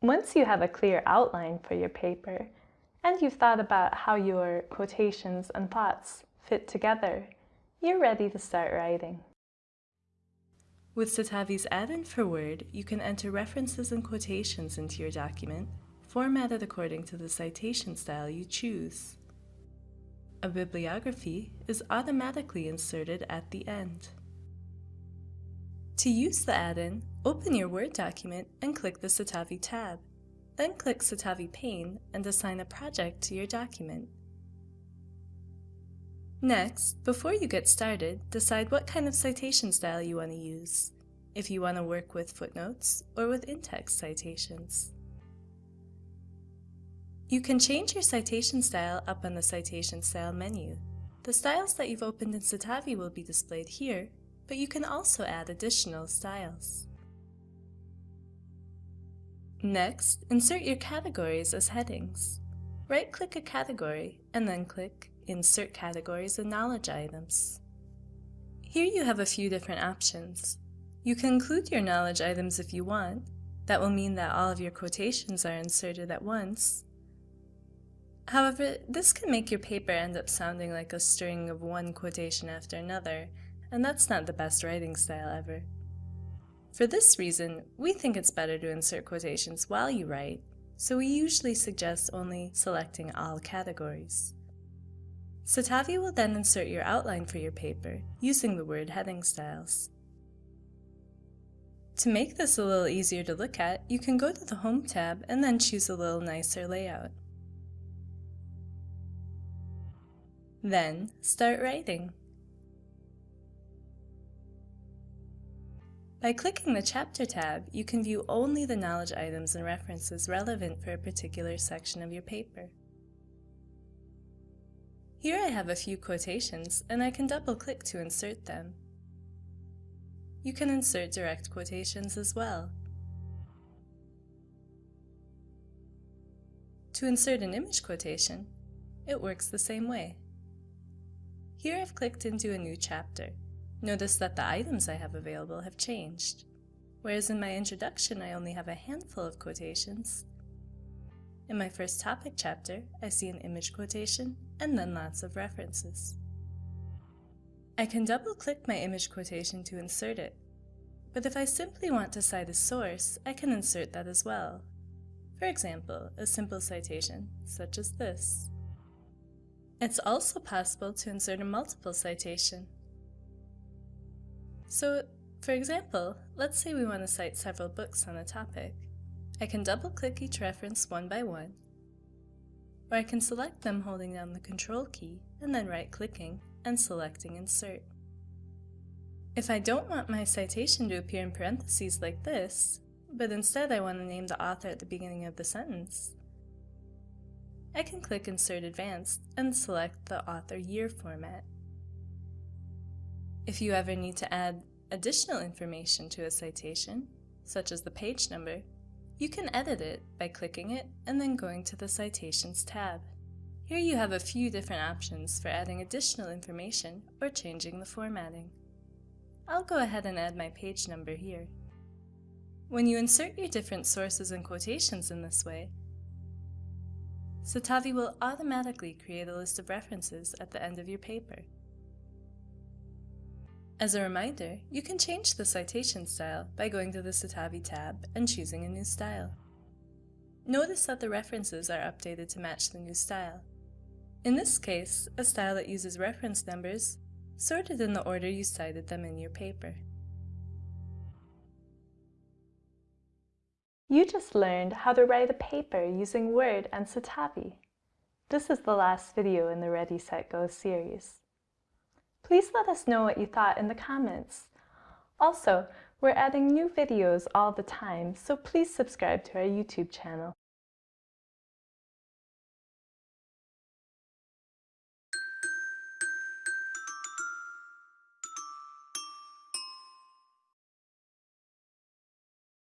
Once you have a clear outline for your paper, and you've thought about how your quotations and thoughts fit together, you're ready to start writing. With Citavi's add-in for Word, you can enter references and quotations into your document, formatted according to the citation style you choose. A bibliography is automatically inserted at the end. To use the add-in, open your Word document and click the Citavi tab. Then click Citavi Pane and assign a project to your document. Next, before you get started, decide what kind of citation style you want to use, if you want to work with footnotes or with in-text citations. You can change your citation style up on the Citation Style menu. The styles that you've opened in Citavi will be displayed here, but you can also add additional styles. Next, insert your categories as headings. Right-click a category and then click Insert Categories and Knowledge Items. Here you have a few different options. You can include your knowledge items if you want. That will mean that all of your quotations are inserted at once. However, this can make your paper end up sounding like a string of one quotation after another, and that's not the best writing style ever. For this reason, we think it's better to insert quotations while you write, so we usually suggest only selecting all categories. Citavi will then insert your outline for your paper using the word heading styles. To make this a little easier to look at, you can go to the Home tab and then choose a little nicer layout. Then, start writing. By clicking the Chapter tab, you can view only the knowledge items and references relevant for a particular section of your paper. Here I have a few quotations, and I can double-click to insert them. You can insert direct quotations as well. To insert an image quotation, it works the same way. Here I've clicked into a new chapter. Notice that the items I have available have changed. Whereas in my introduction I only have a handful of quotations. In my first topic chapter, I see an image quotation and then lots of references. I can double-click my image quotation to insert it, but if I simply want to cite a source, I can insert that as well. For example, a simple citation, such as this. It's also possible to insert a multiple citation, so, for example, let's say we want to cite several books on a topic. I can double-click each reference one by one, or I can select them holding down the Control key and then right-clicking and selecting Insert. If I don't want my citation to appear in parentheses like this, but instead I want to name the author at the beginning of the sentence, I can click Insert Advanced and select the author year format. If you ever need to add additional information to a citation, such as the page number, you can edit it by clicking it and then going to the Citations tab. Here you have a few different options for adding additional information or changing the formatting. I'll go ahead and add my page number here. When you insert your different sources and quotations in this way, Citavi will automatically create a list of references at the end of your paper. As a reminder, you can change the citation style by going to the Citavi tab and choosing a new style. Notice that the references are updated to match the new style. In this case, a style that uses reference numbers, sorted in the order you cited them in your paper. You just learned how to write a paper using Word and Citavi. This is the last video in the Ready, Set, Go series. Please let us know what you thought in the comments. Also, we're adding new videos all the time, so please subscribe to our YouTube channel.